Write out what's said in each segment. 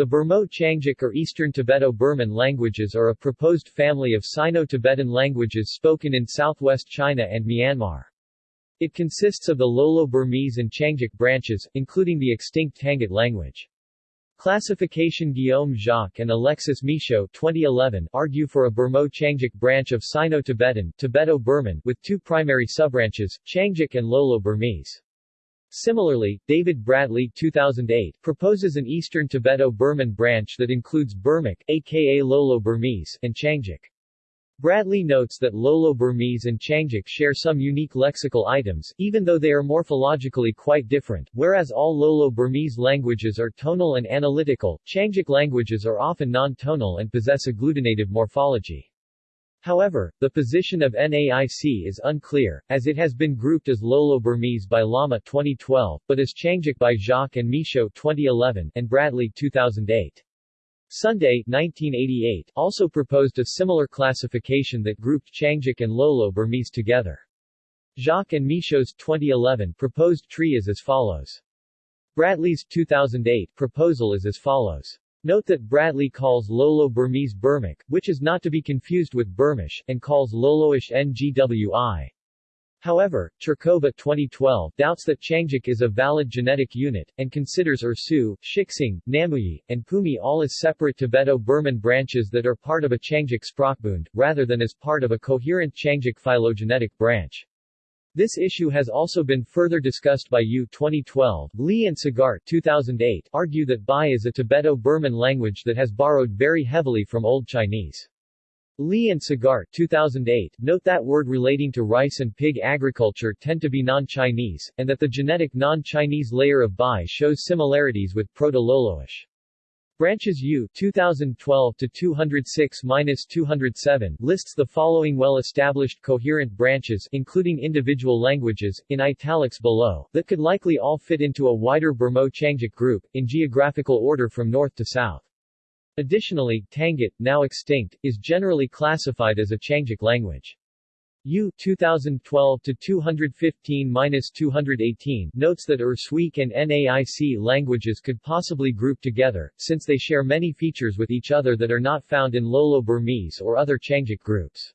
The Burmo-Qiangic or Eastern Tibeto-Burman languages are a proposed family of Sino-Tibetan languages spoken in southwest China and Myanmar. It consists of the Lolo-Burmese and Qiangic branches, including the extinct Tangut language. Classification Guillaume Jacques and Alexis Michaud 2011 argue for a Burmo-Qiangic branch of Sino-Tibetan with two primary subbranches, Qiangic and Lolo-Burmese. Similarly, David Bradley 2008 proposes an Eastern Tibeto-Burman branch that includes Burmic, aka Lolo-Burmese, and Qiangic. Bradley notes that Lolo-Burmese and Qiangic share some unique lexical items, even though they are morphologically quite different, whereas all Lolo-Burmese languages are tonal and analytical, Qiangic languages are often non-tonal and possess agglutinative morphology. However, the position of NAIC is unclear, as it has been grouped as Lolo-Burmese by Lama 2012, but as Qiangic by Jacques and Michaud 2011, and Bradley 2008. Sunday 1988 also proposed a similar classification that grouped Qiangic and Lolo Burmese together. Jacques and Michaud's 2011 proposed tree is as follows. Bradley's 2008 proposal is as follows. Note that Bradley calls Lolo Burmese Burmic, which is not to be confused with Burmish, and calls Loloish Ngwi. However, Chirkova 2012 doubts that Qiangic is a valid genetic unit, and considers Ersu, Shixing, Namuyi, and Pumi all as separate Tibeto-Burman branches that are part of a Qiangic Sprachbund, rather than as part of a coherent Qiangic phylogenetic branch. This issue has also been further discussed by Yu 2012. Lee and Sagart 2008 argue that Bai is a Tibeto-Burman language that has borrowed very heavily from Old Chinese. Lee and Sagart 2008 note that word relating to rice and pig agriculture tend to be non-Chinese, and that the genetic non-Chinese layer of Bai shows similarities with Proto-Loloish. Branches Yu 2012 to 206-207 lists the following well-established coherent branches including individual languages, in italics below, that could likely all fit into a wider Burmo-Qiangic group, in geographical order from north to south. Additionally, Tangut, now extinct, is generally classified as a Qiangic language. Yu 2012-215-218 notes that Ersuic and NAIC languages could possibly group together, since they share many features with each other that are not found in Lolo-Burmese or other Qiangic groups.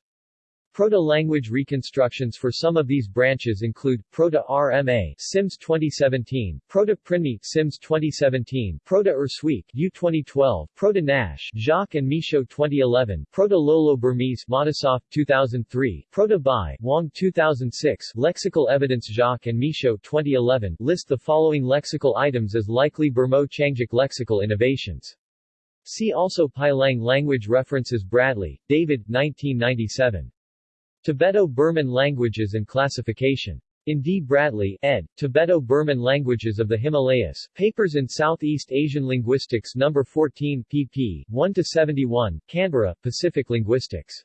Proto-language reconstructions for some of these branches include Proto-RMA Sims 2017, Proto-Prinmi Sims 2017, Proto-Ersuic Yu 2012, Proto-Naish Jacques and Michaud 2011, Proto-Lolo-Burmese Matisoff 2003, Proto-Bai Wang 2006, Lexical evidence Jacques and Michaud 2011 list the following lexical items as likely Burmo-Qiangic lexical innovations. See also Bailang language references Bradley, David 1997. Tibeto-Burman Languages and Classification. In D. Bradley, ed., Tibeto-Burman Languages of the Himalayas, Papers in Southeast Asian Linguistics No. 14 pp. 1-71, Canberra, Pacific Linguistics.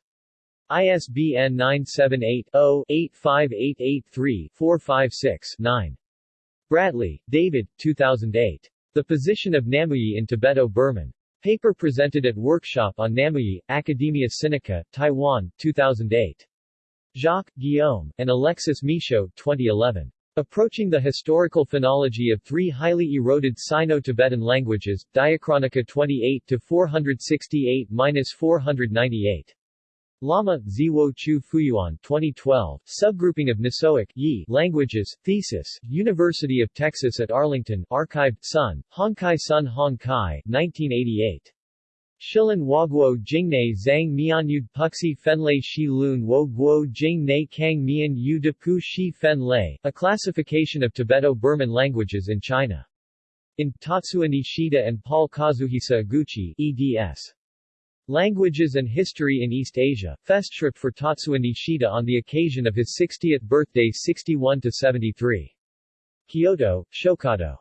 ISBN 978-0-85883-456-9. Bradley, David, 2008. The Position of Namuyi in Tibeto-Burman. Paper presented at Workshop on Namuyi, Academia Sinica, Taiwan, 2008. Jacques, Guillaume, and Alexis Michaud 2011. Approaching the Historical Phonology of Three Highly Eroded Sino-Tibetan Languages, Diachronica 28-468-498. Lama, Ziwo Chu Fuyuan 2012, Subgrouping of Nisoic Yi Languages, Thesis, University of Texas at Arlington, archived, Sun, Hongkai Sun Hongkai, 1988. Shilin Waguo Jingnei Zhang Mianyud Puxi Fenlei Shi Lun Wo Guo Jing Nei Kang Mian Yu De Pu Shi Fen Lei, a classification of Tibeto-Burman languages in China. In Tatsuya Nishida and Paul Kazuhisa Eguchi, eds. Languages and History in East Asia, Festschrift for Tatsuya Nishida on the occasion of his 60th birthday 61-73. Kyoto, Shokado.